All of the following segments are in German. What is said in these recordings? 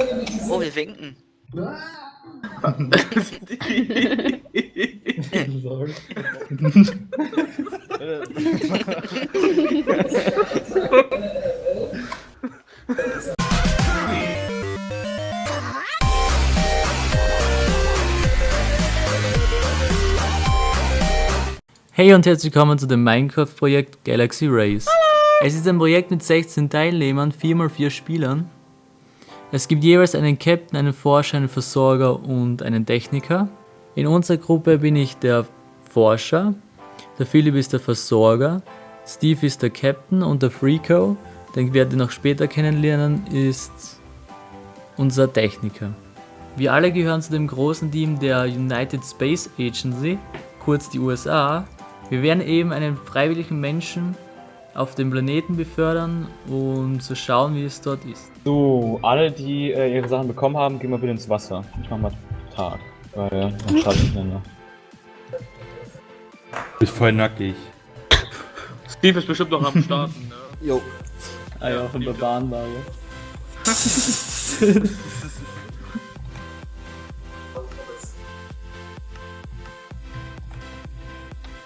Oh, wir winken. Hey und herzlich willkommen zu dem Minecraft-Projekt Galaxy Race. Es ist ein Projekt mit 16 Teilnehmern, 4x4 Spielern. Es gibt jeweils einen Captain, einen Forscher, einen Versorger und einen Techniker. In unserer Gruppe bin ich der Forscher, der Philipp ist der Versorger, Steve ist der Captain und der Freako, den werdet ihr noch später kennenlernen, ist unser Techniker. Wir alle gehören zu dem großen Team der United Space Agency, kurz die USA. Wir werden eben einen freiwilligen Menschen auf dem Planeten befördern und zu schauen, wie es dort ist. So, alle, die äh, ihre Sachen bekommen haben, gehen mal bitte ins Wasser. Ich mach mal Tag, weil dann schadet ich miteinander. Bist voll nackig. Steve ist bestimmt noch am Starten, ne? Jo. Ah ja, von der Bahnwaage.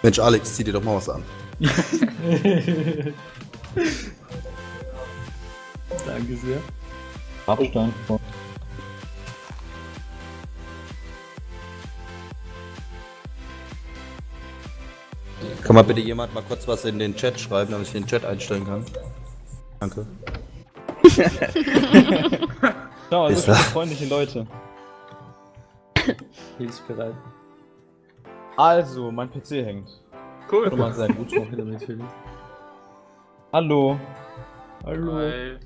Mensch, Alex, zieh dir doch mal was an. Danke sehr. Abstand. Kann mal bitte jemand mal kurz was in den Chat schreiben, damit ich den Chat einstellen kann? Danke. Schau, Ist viele er- freundliche Leute. Hilfsbereit. Also, mein PC hängt. Cool. Schon mal sehr gut. Hallo. Hallo. Hi.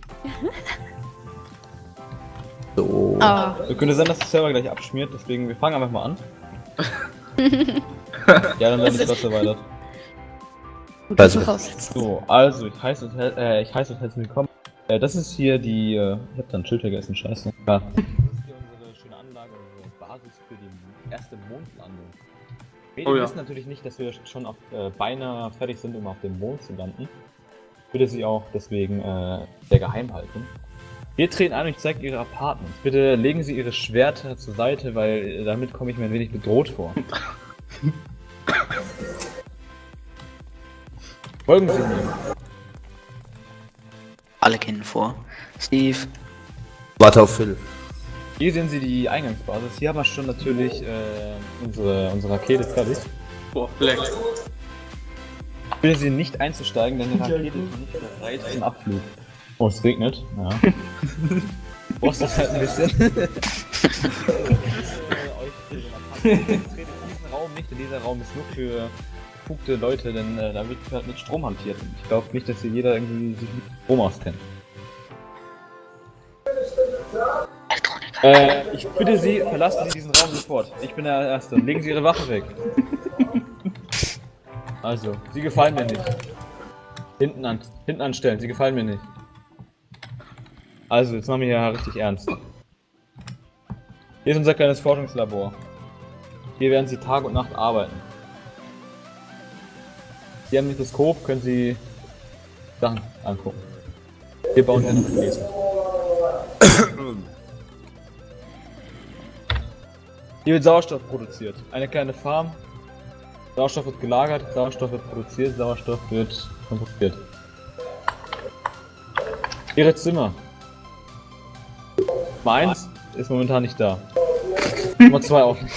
So. Ah, Wir könnte sein, dass der Server gleich abschmiert, deswegen wir fangen einfach mal an. ja, dann werden die Klasse erweitert. Also. So, also ich heiße und äh, ich heiße und herzlich willkommen. Äh, das ist hier die. Äh, ich hab da ein Schild vergessen, scheiße. Ja. Das ist hier unsere schöne Anlage, unsere Basis für die erste Mondlandung. Wir Oh ja. wissen natürlich nicht, dass wir schon auf, äh, beinahe fertig sind, um auf dem Mond zu landen. Ich würde sie auch deswegen äh, sehr geheim halten. Wir treten ein und ich zeige ihre Apartments. Bitte legen Sie Ihre Schwerter zur Seite, weil damit komme ich mir ein wenig bedroht vor. Folgen Sie mir. Alle kennen vor. Steve. Warte auf Phil. Hier sehen Sie die Eingangsbasis. Hier haben wir schon natürlich äh, unsere, unsere Rakete fertig. Boah, Black. Ich bitte Sie nicht einzusteigen, denn die Rakete ist nicht bereit zum Abflug. Oh, es regnet. Ja. Brauchst das halt ein bisschen. Diesen Raum nicht, denn dieser Raum ist nur für befugte Leute, denn äh, da wird halt mit Strom hantiert. Und ich glaube nicht, dass hier jeder irgendwie sich mit Strom auskennt. Äh, ich bitte Sie, verlassen Sie diesen Raum sofort. Ich bin der Erste. Legen Sie Ihre Waffe weg. Also, Sie gefallen mir nicht. Hinten, an, hinten anstellen, Sie gefallen mir nicht. Also, jetzt machen wir hier richtig ernst. Hier ist unser kleines Forschungslabor. Hier werden Sie Tag und Nacht arbeiten. Hier am Mikroskop können Sie Sachen angucken. Wir bauen hier noch Lesen. Hier wird Sauerstoff produziert. Eine kleine Farm. Sauerstoff wird gelagert, Sauerstoff wird produziert, Sauerstoff wird transportiert. Ihre Zimmer. Nummer 1 ist momentan nicht da. Nummer 2 auch nicht.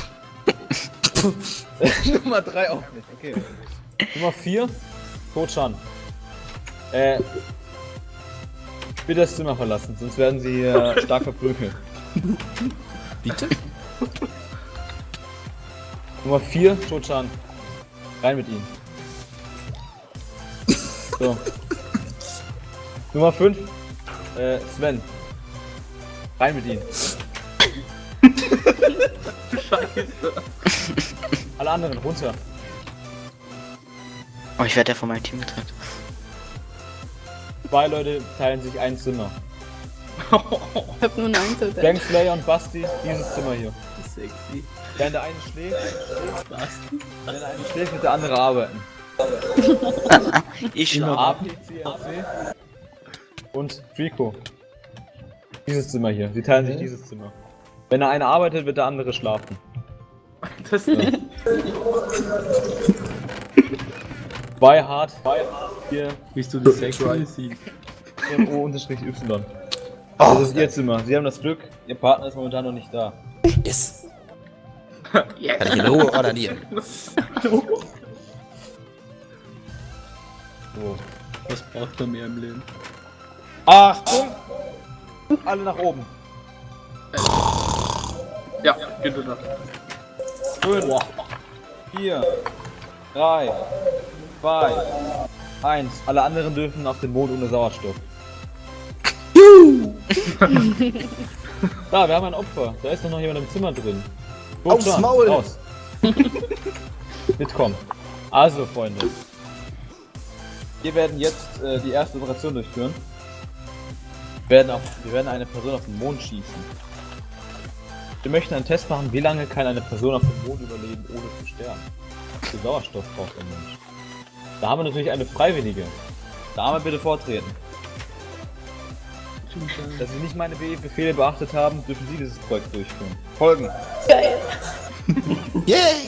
Nummer 3 auch nicht, okay. Nummer 4, Tochan. Äh. Bitte das Zimmer verlassen, sonst werden sie äh, stark verprügelt. Bitte? Nummer 4, Tochan. Rein mit ihm. So. Nummer 5, äh, Sven. Rein mit ihm. Scheiße. Alle anderen runter. Oh, ich werde ja von meinem Team getrennt. Zwei Leute teilen sich ein Zimmer. Ich hab nur ein Einzelbett. Gang Slayer und Basti, dieses Zimmer hier. Sexy. Während der eine schläft, wenn der eine schläft, wird der andere arbeiten. Ich schlafe. Und Rico. Dieses Zimmer hier. Sie teilen sich dieses Zimmer. Wenn der eine arbeitet, wird der andere schlafen. Das Zwei hart, zwei hart, hier, Bist du die Sexual siehst. O unterstrich Y. Das ist ihr Zimmer. Sie haben das Glück, ihr Partner ist momentan noch nicht da. Yes. Kann ich in Ruhe ordinieren. So. Was braucht man mehr im Leben? Achtung! Alle nach oben. Ja, geht wieder. Fünf, vier, drei, zwei, eins. Alle anderen dürfen auf den Mond ohne Sauerstoff. da, wir haben ein Opfer. Da ist doch noch jemand im Zimmer drin. Aufs Maul! Raus. Mitkommen. Also, Freunde. Wir werden jetzt äh, die erste Operation durchführen. Wir werden, auf, wir werden eine Person auf den Mond schießen. Wir möchten einen Test machen, wie lange kann eine Person auf dem Mond überleben, ohne zu sterben. Wie viel Sauerstoff braucht der Mensch? Da haben wir natürlich eine Freiwillige. Dame, bitte vortreten. Da Sie nicht meine Be Befehle beachtet haben, dürfen Sie dieses Projekt durchführen. Folgen. Yay!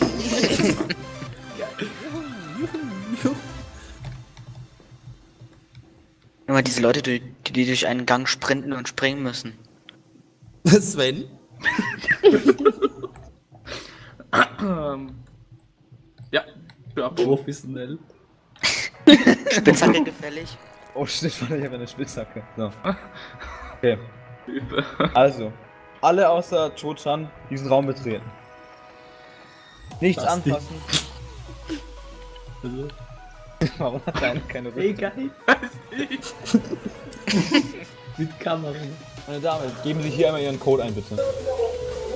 Immer diese Leute, die, die durch einen Gang sprinten und springen müssen. Sven? Ähm. Ja, für ab. Professionell. Spitzhacke gefällig. Oh shit, warte, ich habe eine Spitzhacke. So. Okay. Also, alle außer Cho-Chan diesen Raum betreten. Nichts Was anfassen. Warum hat eine keine Rüstung? Egal. Mit Kamera. Meine Dame, geben Sie hier einmal Ihren Code ein, bitte.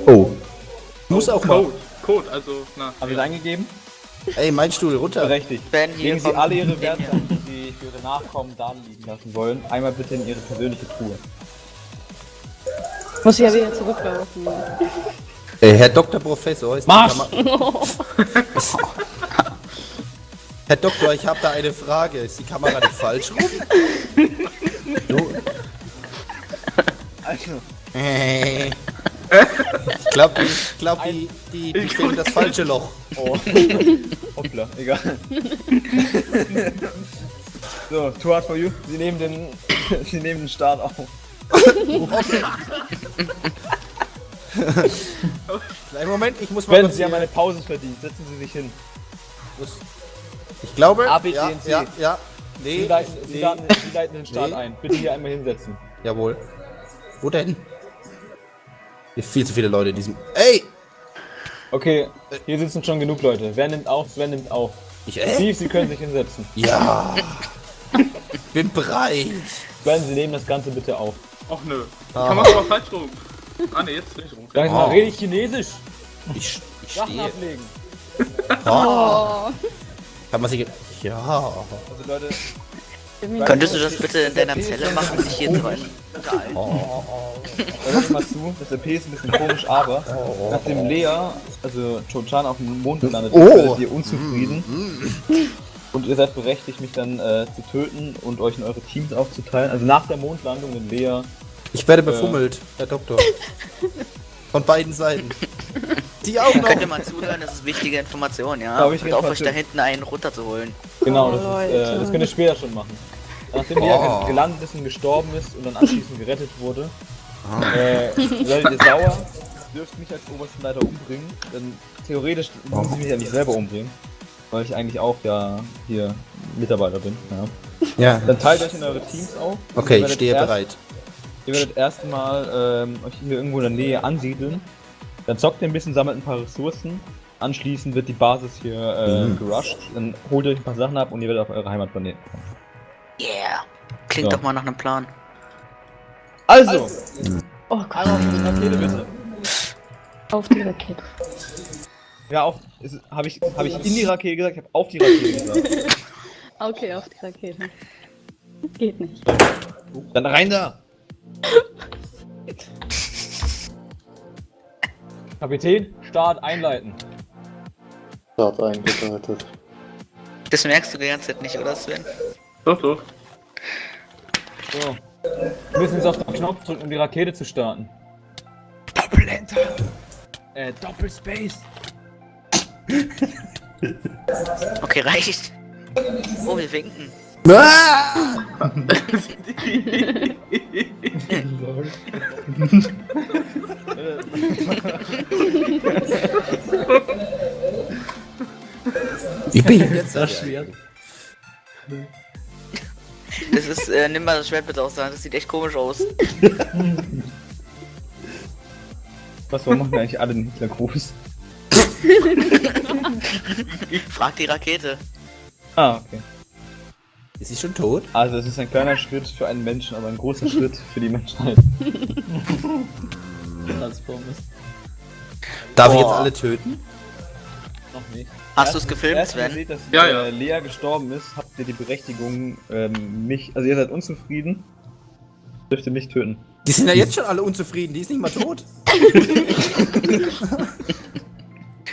Oh. Muss auch mal. Code. Code, also, na. Haben Sie es eingegeben? Ey, mein Stuhl runter. Berechtigt. Werden hier Legen Sie alle Ihre Werte, die Sie für Ihre Nachkommen da liegen lassen wollen, einmal bitte in Ihre persönliche Truhe. Muss ich ja wieder zurücklaufen. Äh, Herr Dr. Professor, ist die Marsch! Kamera- Herr Doktor, ich habe da eine Frage. Ist die Kamera nicht falsch rum? Du. Also. Ich glaube, die, die, die finden das falsche Loch. oh. Hoppla, egal. so, too hard for you. Sie nehmen den, Sie nehmen den Start auf. Kleinen Moment, ich muss mal kurz Sie haben eine Pause verdient. Setzen Sie sich hin. Ich glaube, A, B, ja, C. ja, ja. Sie Nee, leiten, Sie nee. leiten, Sie leiten den Start Nee. ein. Bitte hier einmal hinsetzen. Jawohl. Wo denn? Hier viel zu viele Leute in diesem. Ey! Okay, hier sitzen schon genug Leute. Wer nimmt auf? Sven nimmt auf. Ich, äh? Steve, Sie können sich hinsetzen. Ja. Bin bereit. Sven, Sie nehmen das Ganze bitte auf. Ach nö. Ah. Kann man aber falsch rum. Ah ne, jetzt nicht rum. Sag ich mal, Oh. rede ich Chinesisch? Ich, ich Sachen stehe. ablegen. Oh. Kann man sich. Ja. Also Leute, Könntest du das bitte in deiner Zelle machen, nicht hier drin? hört mal zu. Das RP ist ein bisschen komisch, aber nachdem Lea, also Cho-Chan auf dem Mond gelandet ist, Oh. werdet ihr unzufrieden. Und ihr seid berechtigt, mich dann äh, zu töten und euch in eure Teams aufzuteilen. Also nach der Mondlandung, wenn Lea Ich werde befummelt, Herr Doktor. Von beiden Seiten. Die auch noch. Könnt ihr mal zuhören, das ist wichtige Information, ja? Ich Und auf euch da hinten einen runterzuholen. Genau, Oh, das, ist, äh, das könnt ihr später schon machen. Nachdem Oh. Lea gelandet ist und gestorben ist und dann anschließend gerettet wurde, äh, seid ihr sauer, dürft mich als obersten Leiter umbringen, denn theoretisch müssen sie mich ja nicht selber umbringen, weil ich eigentlich auch ja hier Mitarbeiter bin. Ja. Ja. Dann teilt euch in eure Teams auf. Okay, ich stehe erst, bereit. Ihr werdet erstmal ähm, euch hier irgendwo in der Nähe ansiedeln, dann zockt ihr ein bisschen, sammelt ein paar Ressourcen, anschließend wird die Basis hier äh, Mhm. gerusht, dann holt ihr euch ein paar Sachen ab und ihr werdet auf eure Heimatplaneten kommen. Klingt So. doch mal nach einem Plan. Also, Oh Gott, einmal auf die Rakete bitte. auf die Rakete. Ja, auf. Habe ich, hab ich in die Rakete gesagt? Ich habe auf die Rakete gesagt. Okay, auf die Rakete. Geht nicht. Dann rein da! Kapitän, Start einleiten. Start eingeleitet. Das merkst du die ganze Zeit nicht, oder Sven? Doch, doch. So. Wir müssen jetzt auf die Knopf drücken, um die Rakete zu starten. Doppel-Enter! Äh, Doppel-Space! Okay, reicht. Oh, wir winken. Ich bin jetzt Das Schwert. Das ist, äh, nimm mal das Schwert bitte aus der Hand, das sieht echt komisch aus. Was, warum machen wir eigentlich alle den Hitlergruß? Frag die Rakete. Ah, okay. Ist sie schon tot? Also, es ist ein kleiner Schritt für einen Menschen, aber ein großer Schritt für die Menschheit. Transformers. Darf ich jetzt Boah. alle töten? Noch nicht. Hast du's gefilmt, erst, wenn Sven? ihr seht, dass Ja, ja. Lea gestorben ist, habt ihr die Berechtigung, ähm, mich, also ihr seid unzufrieden, dürft ihr mich töten. Die sind ja jetzt schon alle unzufrieden, die ist nicht mal tot.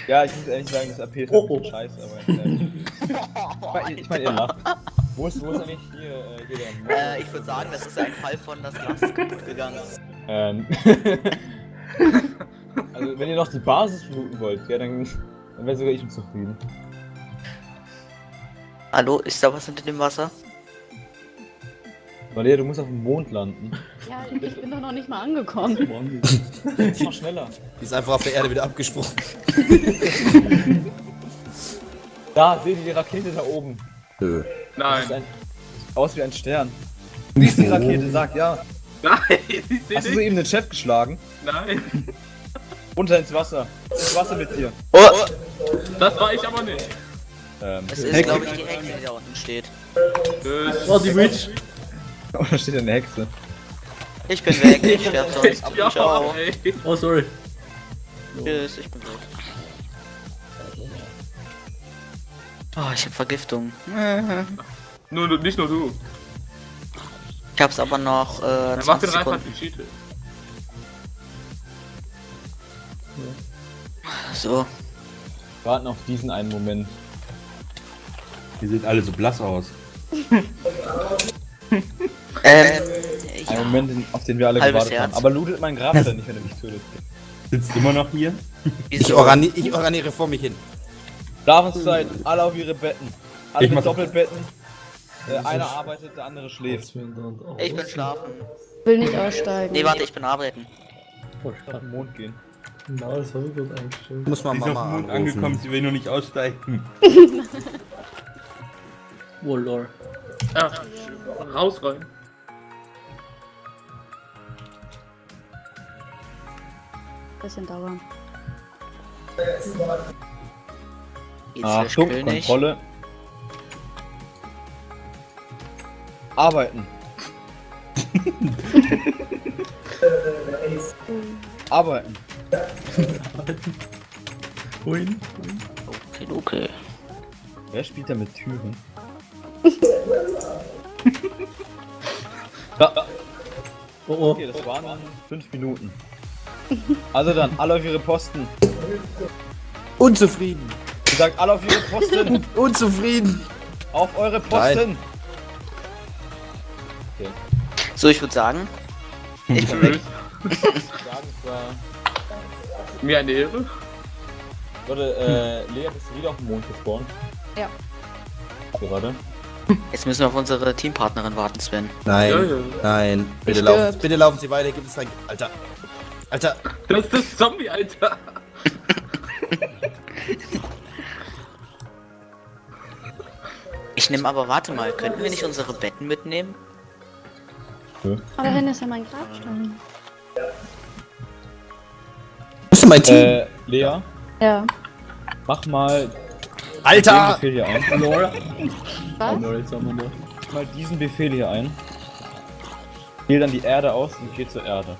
Ja, ich muss ehrlich sagen, das AP ist Oh, ein bisschen scheiße, aber äh, ich meine, ich mein, ihr lacht. Wo ist, wo ist eigentlich hier, äh, hier der Äh, ich würde sagen, das ist ein Fall von das Glas ist kaputt gegangen. Ähm. also, wenn ihr noch die Basis fluten wollt, ja, dann, dann wäre sogar ich unzufrieden. Hallo, ist da was hinter dem Wasser? Lea, du musst auf dem Mond landen. Ja, ich bin doch noch nicht mal angekommen. Jetzt noch schneller. Die ist einfach auf der Erde wieder abgesprungen. Da, seht ihr die Rakete da oben. Nö. Nein. ein, sieht aus wie ein Stern. Wie ist die Rakete? Sag ja. Nein, ich seh Hast du soeben den Chef geschlagen? Nein. Runter ins Wasser. Ins Wasser mit dir. Oh! Das war ich aber nicht. Ähm, Es ist, glaube ich, die Hexe, die da unten steht. Tschüss. Oh, die Witch. oh, da steht eine Hexe. Ich bin weg, ich sterb sonst. Ja, Ciao. ey. Oh, sorry. Tschüss, ich bin weg. Oh, ich hab Vergiftung. Nur, nicht nur du. Ich hab's aber noch äh, Dann mach 20 den Reinfall Sekunden. wie Cheated. So. Warten auf diesen einen Moment. Die sehen alle so blass aus. Ähm, Einen ja. Moment, auf den wir alle Halbes gewartet haben. Herz. Aber lootet mein Grab dann nicht, wenn er mich tötet. Sitzt immer noch hier? Ich, orani ich oraniere vor mich hin. Schlafenszeit, alle auf ihre Betten. Alle Ich mit Doppelbetten. Äh, einer arbeitet, der andere schläft. Ich bin schlafen. Will nicht aussteigen. Nee, warte, ich bin arbeiten. Auf den Mond gehen. Na, das habe ich gerade eingestellt. Muss man Sie ist auf Mama dem Mond anrufen. angekommen, sie will noch nicht aussteigen. Oh, lol. Ja, raus rein. Bisschen dauern. Achtung. Kontrolle. Arbeiten. Arbeiten. Wohin? Okay, okay. Wer spielt da mit Türen? da, Oh, oh. okay, das waren fünf Minuten. Also dann, alle auf ihre Posten. Unzufrieden. Ihr sagt alle auf ihre Posten. Unzufrieden. auf eure Posten. So, ich würde sagen, ich bin weg. Tschüss. War Mir eine Ehre. Leute, äh, Lea, bist du wieder auf dem Mond gespawnt? Ja. Gerade. Jetzt müssen wir auf unsere Teampartnerin warten, Sven. Nein, Ja, ja. nein. Bitte Ich laufen, stirb. bitte laufen Sie weiter. Gibt es ein. Alter. Alter. Das ist das Zombie, Alter. Ich nehme aber, warte mal, könnten wir nicht unsere Betten mitnehmen? Aber dahin ist ja mein Grabstein. Wo ist denn mein Team? Äh, Lea, Ja. mach mal Alter! Befehl hier ein. Was? Oh. Mach mal diesen Befehl hier ein. Wähl dann die Erde aus und geh zur Erde.